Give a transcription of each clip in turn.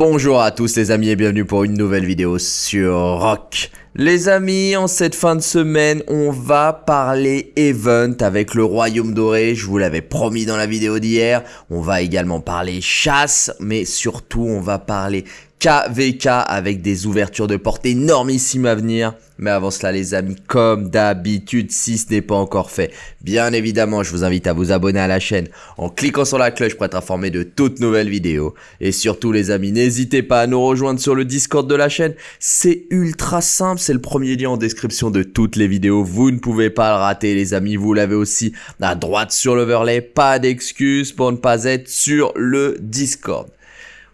Bonjour à tous les amis et bienvenue pour une nouvelle vidéo sur Rock. Les amis, en cette fin de semaine, on va parler event avec le Royaume Doré, je vous l'avais promis dans la vidéo d'hier. On va également parler chasse, mais surtout on va parler KVK avec des ouvertures de porte énormissimes à venir. Mais avant cela les amis, comme d'habitude, si ce n'est pas encore fait, bien évidemment je vous invite à vous abonner à la chaîne en cliquant sur la cloche pour être informé de toutes nouvelles vidéos. Et surtout les amis, n'hésitez pas à nous rejoindre sur le Discord de la chaîne, c'est ultra simple, c'est le premier lien en description de toutes les vidéos, vous ne pouvez pas le rater les amis, vous l'avez aussi à droite sur l'overlay, pas d'excuses pour ne pas être sur le Discord.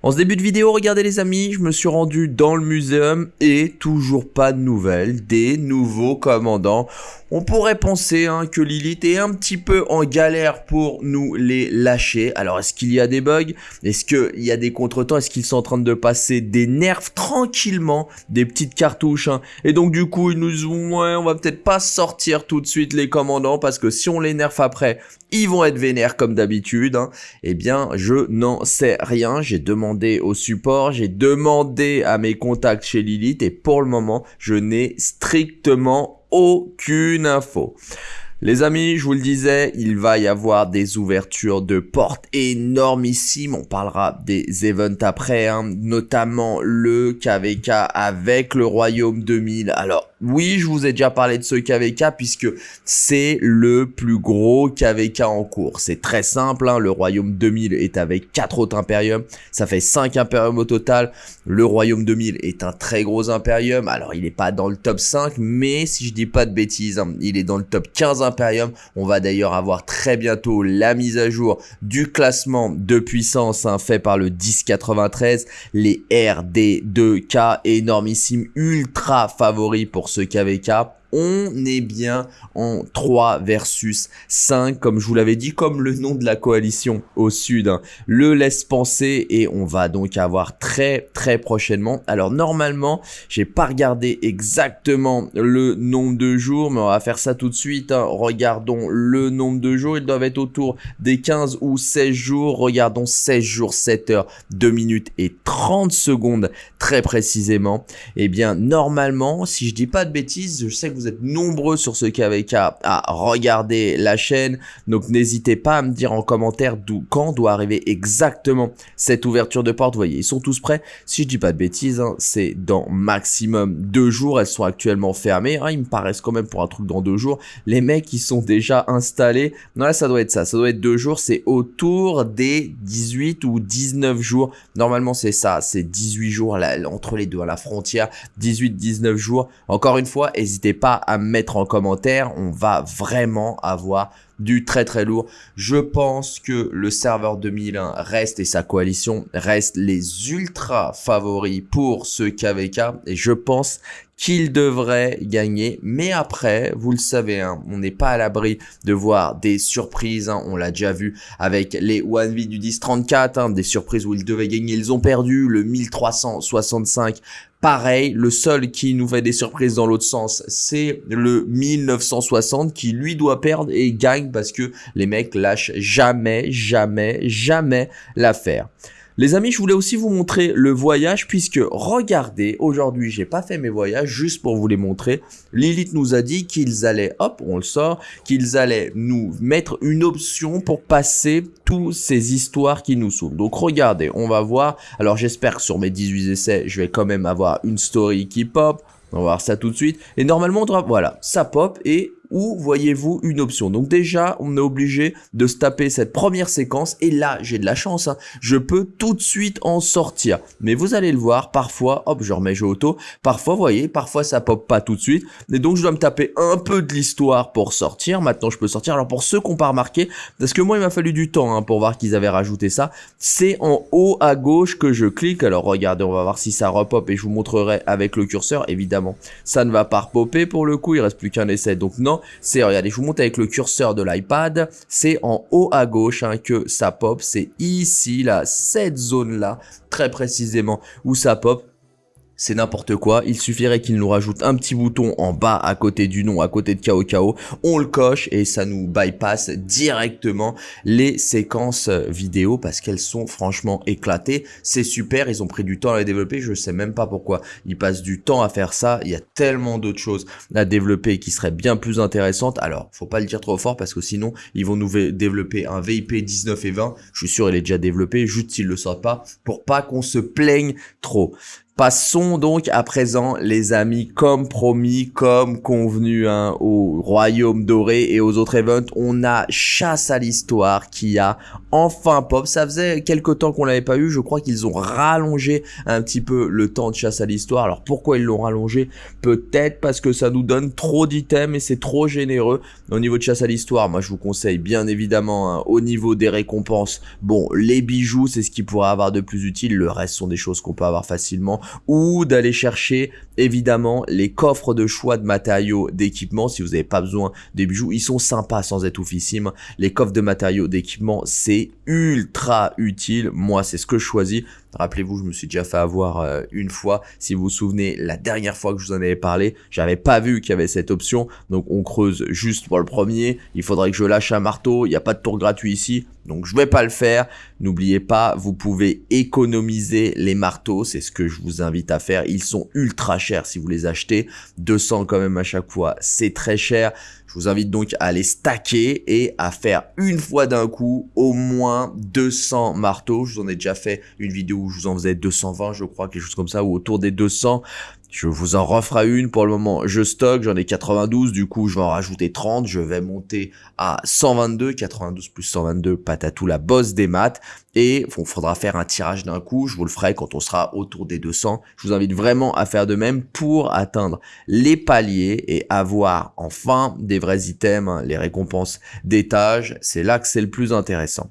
En ce début de vidéo, regardez les amis, je me suis rendu dans le muséum et toujours pas de nouvelles des nouveaux commandants. On pourrait penser hein, que Lilith est un petit peu en galère pour nous les lâcher. Alors est-ce qu'il y a des bugs? Est-ce qu'il y a des contretemps? Est-ce qu'ils sont en train de passer des nerfs tranquillement? Des petites cartouches hein? Et donc du coup ils nous disent ouais on va peut-être pas sortir tout de suite les commandants parce que si on les nerf après ils vont être vénères comme d'habitude. Hein. Eh bien, je n'en sais rien. J'ai demandé au support, j'ai demandé à mes contacts chez Lilith et pour le moment, je n'ai strictement aucune info. Les amis, je vous le disais, il va y avoir des ouvertures de portes énormissimes. On parlera des events après, hein, notamment le KVK avec le Royaume 2000. Alors, oui, je vous ai déjà parlé de ce KVK puisque c'est le plus gros KVK en cours. C'est très simple, hein, le Royaume 2000 est avec 4 autres Imperium, ça fait 5 Imperium au total. Le Royaume 2000 est un très gros Imperium, alors il n'est pas dans le top 5, mais si je dis pas de bêtises, hein, il est dans le top 15 Imperium. On va d'ailleurs avoir très bientôt la mise à jour du classement de puissance hein, fait par le 1093, les RD2K énormissimes ultra favoris pour ce KVK on est bien en 3 versus 5, comme je vous l'avais dit, comme le nom de la coalition au sud hein. le laisse penser et on va donc avoir très très prochainement. Alors normalement, j'ai pas regardé exactement le nombre de jours, mais on va faire ça tout de suite. Hein. Regardons le nombre de jours, ils doivent être autour des 15 ou 16 jours. Regardons 16 jours, 7 heures, 2 minutes et 30 secondes très précisément. Et eh bien normalement, si je dis pas de bêtises, je sais que vous êtes nombreux sur ce KVK à regarder la chaîne. Donc n'hésitez pas à me dire en commentaire d'où quand doit arriver exactement cette ouverture de porte. Vous voyez, ils sont tous prêts. Si je dis pas de bêtises, hein, c'est dans maximum deux jours. Elles sont actuellement fermées. Hein, ils me paraissent quand même pour un truc dans deux jours. Les mecs, ils sont déjà installés. Non, là, ça doit être ça. Ça doit être deux jours. C'est autour des 18 ou 19 jours. Normalement, c'est ça. C'est 18 jours entre les deux à la frontière. 18-19 jours. Encore une fois, n'hésitez pas à mettre en commentaire. On va vraiment avoir du très très lourd. Je pense que le serveur 2001 reste et sa coalition restent les ultra favoris pour ce KVK et je pense qu'il devrait gagner. Mais après, vous le savez, hein, on n'est pas à l'abri de voir des surprises. Hein. on l'a déjà vu avec les 1v du 1034, hein, des surprises où ils devaient gagner, ils ont perdu le 1365 Pareil, le seul qui nous fait des surprises dans l'autre sens, c'est le 1960 qui lui doit perdre et gagne parce que les mecs lâchent jamais, jamais, jamais l'affaire. Les amis, je voulais aussi vous montrer le voyage puisque regardez, aujourd'hui j'ai pas fait mes voyages juste pour vous les montrer. Lilith nous a dit qu'ils allaient, hop, on le sort, qu'ils allaient nous mettre une option pour passer toutes ces histoires qui nous s'ouvrent. Donc regardez, on va voir. Alors j'espère que sur mes 18 essais, je vais quand même avoir une story qui pop. On va voir ça tout de suite. Et normalement, voilà, ça pop et où voyez-vous une option? Donc déjà, on est obligé de se taper cette première séquence et là, j'ai de la chance, hein. je peux tout de suite en sortir. Mais vous allez le voir, parfois, hop, je remets jeu auto, parfois, vous voyez, parfois ça pop pas tout de suite. Et donc, je dois me taper un peu de l'histoire pour sortir. Maintenant, je peux sortir. Alors, pour ceux qui n'ont pas remarqué, parce que moi, il m'a fallu du temps hein, pour voir qu'ils avaient rajouté ça, c'est en haut à gauche que je clique. Alors, regardez, on va voir si ça repop et je vous montrerai avec le curseur. Évidemment, ça ne va pas repopper pour le coup, il reste plus qu'un essai. Donc non, c'est, regardez, je vous montre avec le curseur de l'iPad, c'est en haut à gauche hein, que ça pop, c'est ici, là, cette zone-là, très précisément, où ça pop. C'est n'importe quoi. Il suffirait qu'il nous rajoute un petit bouton en bas à côté du nom, à côté de KO On le coche et ça nous bypass directement les séquences vidéo parce qu'elles sont franchement éclatées. C'est super, ils ont pris du temps à les développer. Je sais même pas pourquoi ils passent du temps à faire ça. Il y a tellement d'autres choses à développer qui seraient bien plus intéressantes. Alors, faut pas le dire trop fort parce que sinon, ils vont nous développer un VIP 19 et 20. Je suis sûr, il est déjà développé, juste s'ils le sortent pas, pour pas qu'on se plaigne trop. Passons donc à présent, les amis, comme promis, comme convenu hein, au Royaume Doré et aux autres events, on a Chasse à l'Histoire qui a enfin pop. Ça faisait quelques temps qu'on l'avait pas eu, je crois qu'ils ont rallongé un petit peu le temps de Chasse à l'Histoire. Alors pourquoi ils l'ont rallongé? Peut-être parce que ça nous donne trop d'items et c'est trop généreux. Au niveau de Chasse à l'Histoire, moi je vous conseille bien évidemment hein, au niveau des récompenses, bon, les bijoux c'est ce qui pourrait avoir de plus utile, le reste sont des choses qu'on peut avoir facilement ou d'aller chercher évidemment les coffres de choix de matériaux d'équipement si vous n'avez pas besoin des bijoux. Ils sont sympas sans être oufissimes. Les coffres de matériaux d'équipement c'est ultra utile. Moi c'est ce que je choisis Rappelez-vous, je me suis déjà fait avoir euh, une fois. Si vous vous souvenez, la dernière fois que je vous en avais parlé, j'avais pas vu qu'il y avait cette option. Donc on creuse juste pour le premier. Il faudrait que je lâche un marteau. Il n'y a pas de tour gratuit ici. Donc je vais pas le faire. N'oubliez pas, vous pouvez économiser les marteaux. C'est ce que je vous invite à faire. Ils sont ultra chers si vous les achetez. 200 quand même à chaque fois. C'est très cher. Je vous invite donc à les stacker et à faire une fois d'un coup au moins 200 marteaux. Je vous en ai déjà fait une vidéo où je vous en faisais 220 je crois, quelque chose comme ça, ou autour des 200. Je vous en referai une pour le moment. Je stocke, j'en ai 92, du coup je vais en rajouter 30. Je vais monter à 122, 92 plus 122, patatou la bosse des maths. Et il faudra faire un tirage d'un coup, je vous le ferai quand on sera autour des 200. Je vous invite vraiment à faire de même pour atteindre les paliers et avoir enfin des vrais items, hein, les récompenses d'étage. C'est là que c'est le plus intéressant.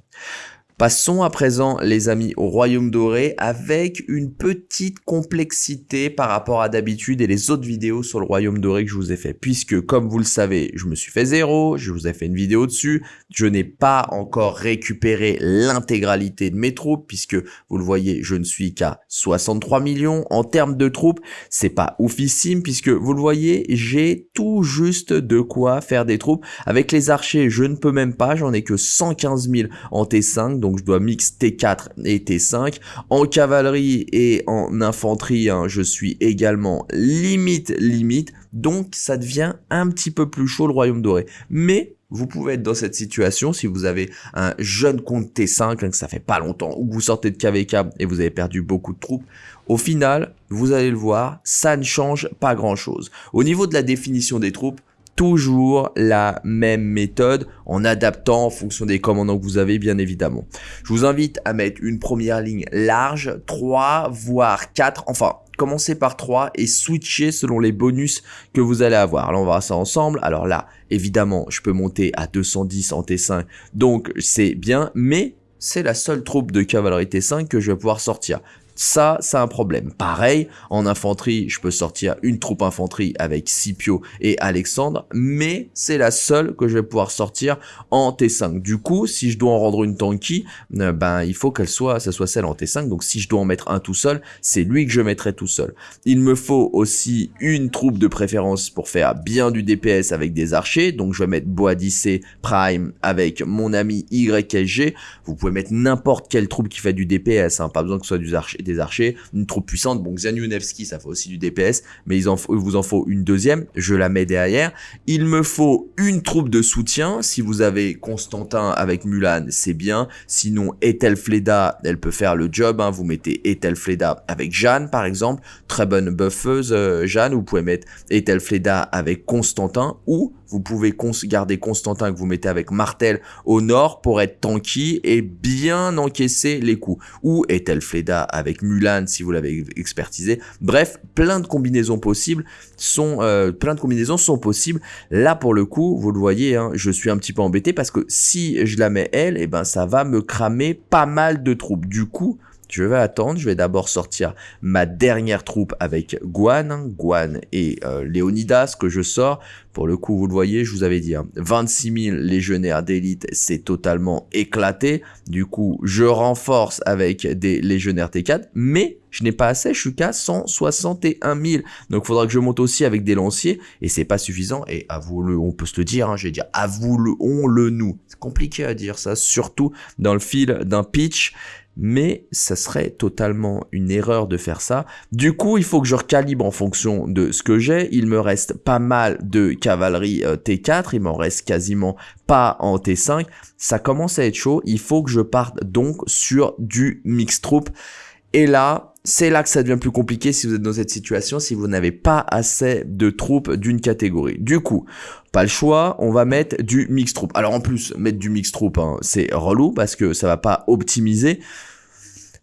Passons à présent les amis au Royaume Doré avec une petite complexité par rapport à d'habitude et les autres vidéos sur le Royaume Doré que je vous ai fait. Puisque comme vous le savez, je me suis fait zéro, je vous ai fait une vidéo dessus, je n'ai pas encore récupéré l'intégralité de mes troupes puisque vous le voyez, je ne suis qu'à 63 millions en termes de troupes. C'est pas oufissime puisque vous le voyez, j'ai tout juste de quoi faire des troupes. Avec les archers, je ne peux même pas, j'en ai que 115 000 en T5 donc je dois mix T4 et T5. En cavalerie et en infanterie, hein, je suis également limite limite, donc ça devient un petit peu plus chaud le royaume doré. Mais vous pouvez être dans cette situation si vous avez un jeune compte T5, hein, que ça fait pas longtemps, ou que vous sortez de KVK et vous avez perdu beaucoup de troupes. Au final, vous allez le voir, ça ne change pas grand chose. Au niveau de la définition des troupes, toujours la même méthode en adaptant en fonction des commandants que vous avez bien évidemment. Je vous invite à mettre une première ligne large, 3 voire 4, enfin commencez par 3 et switcher selon les bonus que vous allez avoir. Alors on va voir ça ensemble. Alors là, évidemment, je peux monter à 210 en T5, donc c'est bien, mais c'est la seule troupe de cavalerie T5 que je vais pouvoir sortir. Ça, c'est un problème. Pareil, en infanterie, je peux sortir une troupe infanterie avec Scipio et Alexandre, mais c'est la seule que je vais pouvoir sortir en T5. Du coup, si je dois en rendre une tanky, euh, ben il faut qu'elle soit, ça soit celle en T5. Donc si je dois en mettre un tout seul, c'est lui que je mettrai tout seul. Il me faut aussi une troupe de préférence pour faire bien du DPS avec des archers. Donc je vais mettre Boadicée Prime avec mon ami YSG. Vous pouvez mettre n'importe quelle troupe qui fait du DPS, hein, pas besoin que ce soit du archer des archers, une troupe puissante. Bon, Xaniunevski, ça fait aussi du DPS, mais il, en vous en faut une deuxième. Je la mets derrière. Il me faut une troupe de soutien. Si vous avez Constantin avec Mulan, c'est bien. Sinon, Ethelfleda, elle peut faire le job. Hein. Vous mettez Ethelfleda avec Jeanne, par exemple. Très bonne buffeuse, euh, Jeanne. Vous pouvez mettre Ethelfleda avec Constantin ou vous pouvez garder Constantin que vous mettez avec Martel au nord pour être tanky et bien encaisser les coups. Ou Ethelfleda avec Mulan si vous l'avez expertisé? Bref, plein de combinaisons possibles sont euh, plein de combinaisons sont possibles. Là pour le coup, vous le voyez, hein, je suis un petit peu embêté parce que si je la mets elle, et eh ben ça va me cramer pas mal de troupes. Du coup, je vais attendre, je vais d'abord sortir ma dernière troupe avec Guan, Guan et euh, que je sors. Pour le coup, vous le voyez, je vous avais dit, 26 hein, 000 légionnaires d'élite, c'est totalement éclaté. Du coup, je renforce avec des légionnaires T4, mais je n'ai pas assez, je suis qu'à 161 000. Donc, il faudra que je monte aussi avec des lanciers, et c'est pas suffisant. Et avouons-le, on peut se le dire, hein, je vais dire, avouons-le nous. C'est compliqué à dire ça, surtout dans le fil d'un pitch mais ça serait totalement une erreur de faire ça. Du coup, il faut que je recalibre en fonction de ce que j'ai. Il me reste pas mal de cavalerie euh, T4, il m'en reste quasiment pas en T5. Ça commence à être chaud, il faut que je parte donc sur du mix troop. Et là, c'est là que ça devient plus compliqué si vous êtes dans cette situation, si vous n'avez pas assez de troupes d'une catégorie. Du coup, pas le choix, on va mettre du mix troop. Alors en plus, mettre du mix troop, hein, c'est relou parce que ça va pas optimiser.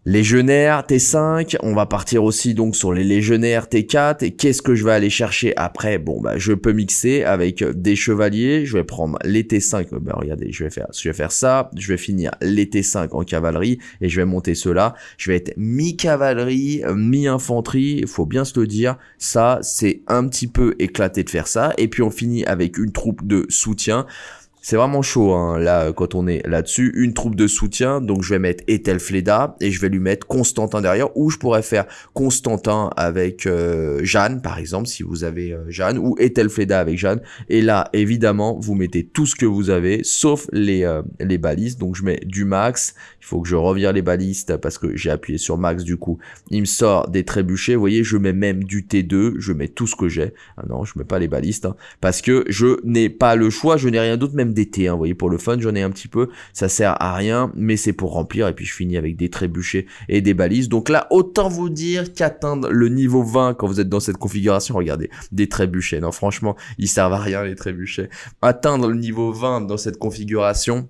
Légionnaire T5, on va partir aussi donc sur les légionnaires T4 et qu'est-ce que je vais aller chercher après? Bon bah je peux mixer avec des chevaliers, je vais prendre les T5, bah regardez, je vais faire je vais faire ça, je vais finir les T5 en cavalerie et je vais monter cela, je vais être mi-cavalerie, mi-infanterie, il faut bien se le dire, ça c'est un petit peu éclaté de faire ça. Et puis on finit avec une troupe de soutien. C'est vraiment chaud hein, là quand on est là-dessus. Une troupe de soutien, donc je vais mettre Ethelfleda et je vais lui mettre Constantin derrière. Ou je pourrais faire Constantin avec euh, Jeanne par exemple si vous avez euh, Jeanne ou Ethelfleda avec Jeanne. Et là évidemment vous mettez tout ce que vous avez sauf les, euh, les balises. Donc je mets du max. Il faut que je revire les balistes parce que j'ai appuyé sur max du coup. Il me sort des trébuchets. Vous voyez je mets même du T2. Je mets tout ce que j'ai. Ah non je mets pas les balistes hein, parce que je n'ai pas le choix. Je n'ai rien d'autre d'été, hein, vous voyez, pour le fun, j'en ai un petit peu, ça sert à rien, mais c'est pour remplir, et puis je finis avec des trébuchets et des balises, donc là, autant vous dire qu'atteindre le niveau 20 quand vous êtes dans cette configuration, regardez, des trébuchets, non, franchement, ils servent à rien, les trébuchets, atteindre le niveau 20 dans cette configuration,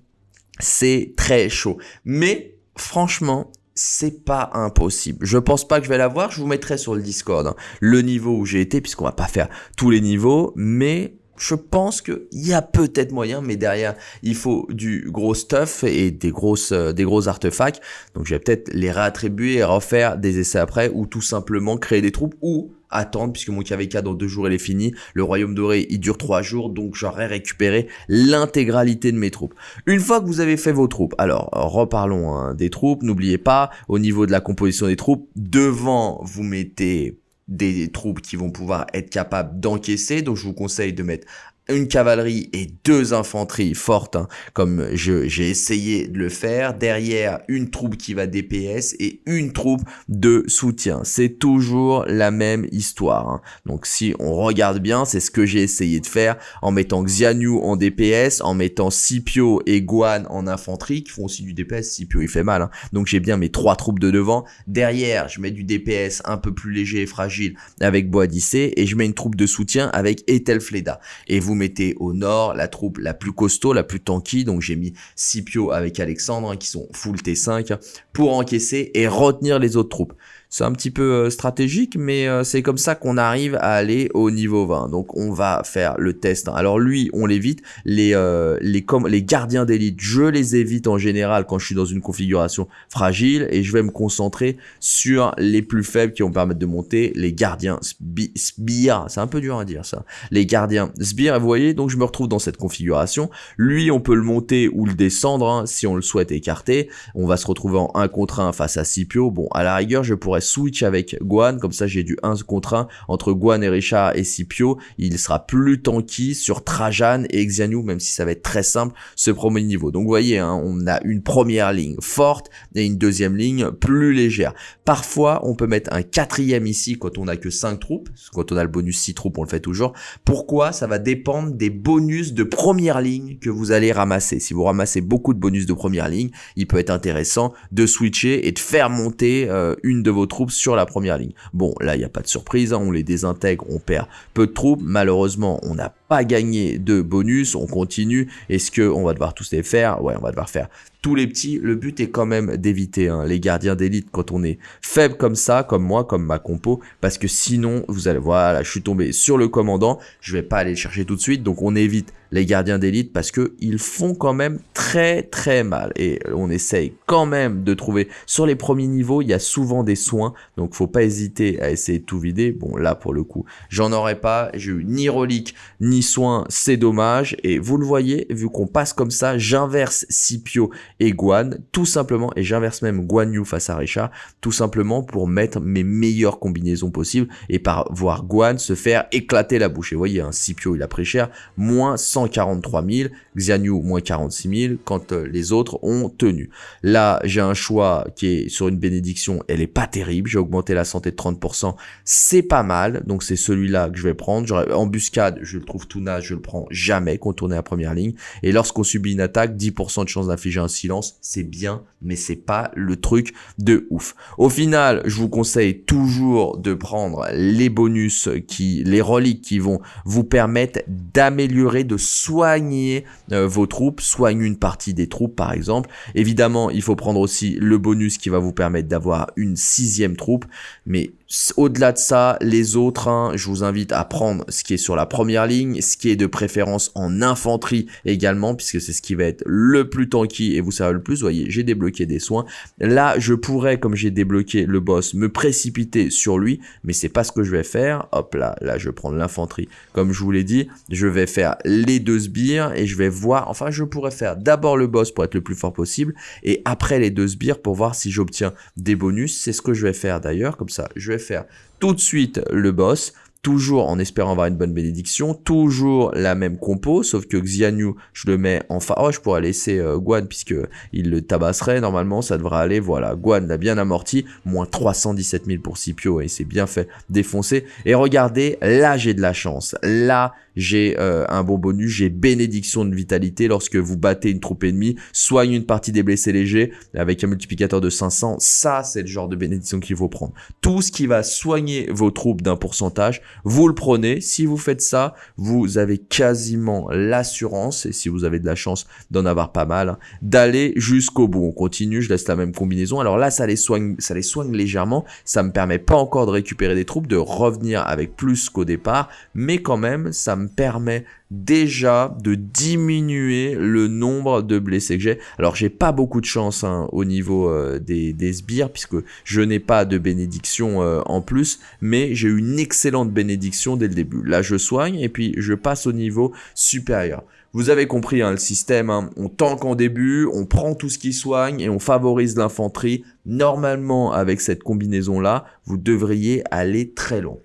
c'est très chaud, mais franchement, c'est pas impossible. Je pense pas que je vais l'avoir, je vous mettrai sur le Discord hein, le niveau où j'ai été, puisqu'on va pas faire tous les niveaux, mais je pense qu'il y a peut-être moyen, mais derrière, il faut du gros stuff et des grosses, euh, des gros artefacts. Donc, je vais peut-être les réattribuer et refaire des essais après, ou tout simplement créer des troupes, ou attendre, puisque mon KVK dans deux jours, il est fini. Le Royaume Doré, il dure trois jours, donc j'aurai récupéré l'intégralité de mes troupes. Une fois que vous avez fait vos troupes, alors, reparlons hein, des troupes. N'oubliez pas, au niveau de la composition des troupes, devant, vous mettez des troupes qui vont pouvoir être capables d'encaisser. Donc je vous conseille de mettre une cavalerie et deux infanteries fortes, hein, comme j'ai essayé de le faire. Derrière, une troupe qui va DPS et une troupe de soutien. C'est toujours la même histoire. Hein. Donc si on regarde bien, c'est ce que j'ai essayé de faire en mettant Xianyu en DPS, en mettant Scipio et Guan en infanterie, qui font aussi du DPS. Scipio, il fait mal. Hein. Donc j'ai bien mes trois troupes de devant. Derrière, je mets du DPS un peu plus léger et fragile avec Boadicée et je mets une troupe de soutien avec Ethelfleda. Et vous mettez au nord la troupe la plus costaud, la plus tanky, donc j'ai mis Scipio avec Alexandre, hein, qui sont full T5, pour encaisser et retenir les autres troupes. C'est un petit peu euh, stratégique, mais euh, c'est comme ça qu'on arrive à aller au niveau 20. Donc on va faire le test. Alors lui, on l'évite. Les, euh, les, les gardiens d'élite, je les évite en général quand je suis dans une configuration fragile et je vais me concentrer sur les plus faibles qui vont me permettre de monter. Les gardiens sbires, c'est un peu dur à dire ça. Les gardiens sbires, vous voyez, donc je me retrouve dans cette configuration. Lui, on peut le monter ou le descendre hein, si on le souhaite écarter. On va se retrouver en 1 contre 1 face à Scipio. Bon, à la rigueur, je pourrais switch avec Guan, comme ça j'ai du 1 contre 1 entre Guan et Richard et Scipio, il sera plus tanky sur Trajan et Xianu, même si ça va être très simple ce premier niveau. Donc vous voyez, hein, on a une première ligne forte et une deuxième ligne plus légère. Parfois, on peut mettre un quatrième ici quand on a que 5 troupes, quand on a le bonus 6 troupes, on le fait toujours. Pourquoi? Ça va dépendre des bonus de première ligne que vous allez ramasser. Si vous ramassez beaucoup de bonus de première ligne, il peut être intéressant de switcher et de faire monter euh, une de vos troupes sur la première ligne. Bon, là, il n'y a pas de surprise, hein, on les désintègre, on perd peu de troupes. Malheureusement, on n'a pas gagné de bonus, on continue. Est-ce que on va devoir tous les faire? Ouais, on va devoir faire tous les petits. Le but est quand même d'éviter hein, les gardiens d'élite quand on est faible comme ça, comme moi, comme ma compo, parce que sinon, vous allez, voilà, je suis tombé sur le commandant, je vais pas aller le chercher tout de suite, donc on évite les gardiens d'élite parce que ils font quand même très très mal. Et on essaye quand même de trouver sur les premiers niveaux il y a souvent des soins donc faut pas hésiter à essayer de tout vider. Bon là pour le coup j'en aurais pas. J'ai eu ni relique ni c'est dommage. Et vous le voyez vu qu'on passe comme ça j'inverse Scipio et Guan. Tout simplement et j'inverse même Guan Yu face à Richard tout simplement pour mettre mes meilleures combinaisons possibles et par voir Guan se faire éclater la bouche. Et vous voyez un Scipio il a pris cher moins 100 43 000, Xianyu moins 46 000 quand euh, les autres ont tenu. Là, j'ai un choix qui est sur une bénédiction, elle est pas terrible, j'ai augmenté la santé de 30%, c'est pas mal, donc c'est celui-là que je vais prendre. Embuscade, je le trouve tout naze, je le prends jamais, contourner la première ligne. Et lorsqu'on subit une attaque, 10% de chance d'infliger un silence, c'est bien, mais c'est pas le truc de ouf. Au final, je vous conseille toujours de prendre les bonus qui, les reliques qui vont vous permettre d'améliorer, de soigner euh, vos troupes, soigne une partie des troupes par exemple. Évidemment, il faut prendre aussi le bonus qui va vous permettre d'avoir une sixième troupe, mais au-delà de ça, les autres, hein, je vous invite à prendre ce qui est sur la première ligne, ce qui est de préférence en infanterie également, puisque c'est ce qui va être le plus tanky et vous savez le plus. Vous voyez, j'ai débloqué des soins. Là, je pourrais, comme j'ai débloqué le boss, me précipiter sur lui, mais c'est pas ce que je vais faire. Hop là, là, je vais prendre l'infanterie. Comme je vous l'ai dit, je vais faire les deux sbires et je vais voir, enfin, je pourrais faire d'abord le boss pour être le plus fort possible et après les deux sbires pour voir si j'obtiens des bonus. C'est ce que je vais faire d'ailleurs, comme ça, je vais faire tout de suite le boss, toujours en espérant avoir une bonne bénédiction, toujours la même compo, sauf que Xianyu, je le mets en fa... Je pourrais laisser euh, Guan, puisque il le tabasserait, normalement, ça devrait aller, voilà, Guan l'a bien amorti, moins 317 000 pour Scipio, et c'est bien fait défoncer. Et regardez, là j'ai de la chance, là j'ai euh, un bon bonus, j'ai bénédiction de vitalité lorsque vous battez une troupe ennemie, soigne une partie des blessés légers avec un multiplicateur de 500, ça c'est le genre de bénédiction qu'il faut prendre. Tout ce qui va soigner vos troupes d'un pourcentage, vous le prenez, si vous faites ça, vous avez quasiment l'assurance, et si vous avez de la chance d'en avoir pas mal, d'aller jusqu'au bout. On continue, je laisse la même combinaison, alors là ça les soigne, ça les soigne légèrement, ça me permet pas encore de récupérer des troupes, de revenir avec plus qu'au départ, mais quand même ça me permet déjà de diminuer le nombre de blessés que j'ai. Alors j'ai pas beaucoup de chance hein, au niveau euh, des, des, sbires puisque je n'ai pas de bénédiction euh, en plus, mais j'ai une excellente bénédiction dès le début. Là je soigne et puis je passe au niveau supérieur. Vous avez compris hein, le système, hein. on tank en début, on prend tout ce qui soigne et on favorise l'infanterie. Normalement avec cette combinaison là, vous devriez aller très long.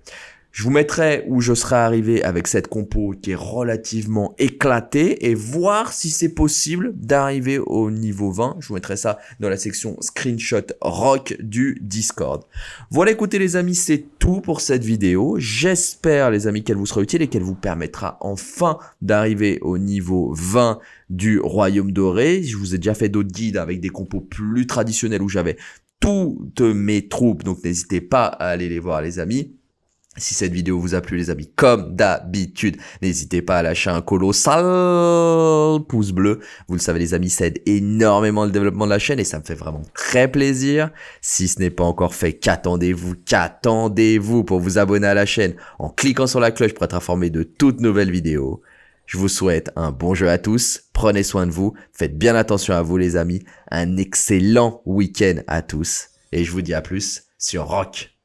Je vous mettrai où je serai arrivé avec cette compo qui est relativement éclatée et voir si c'est possible d'arriver au niveau 20. Je vous mettrai ça dans la section screenshot rock du Discord. Voilà écoutez les amis, c'est tout pour cette vidéo. J'espère les amis qu'elle vous sera utile et qu'elle vous permettra enfin d'arriver au niveau 20 du Royaume Doré. Je vous ai déjà fait d'autres guides avec des compos plus traditionnels où j'avais toutes mes troupes, donc n'hésitez pas à aller les voir les amis. Si cette vidéo vous a plu les amis, comme d'habitude, n'hésitez pas à lâcher un colossal pouce bleu. Vous le savez les amis, ça aide énormément le développement de la chaîne et ça me fait vraiment très plaisir. Si ce n'est pas encore fait, qu'attendez-vous Qu'attendez-vous pour vous abonner à la chaîne en cliquant sur la cloche pour être informé de toutes nouvelles vidéos je vous souhaite un bon jeu à tous, prenez soin de vous, faites bien attention à vous les amis, un excellent week-end à tous, et je vous dis à plus sur Rock.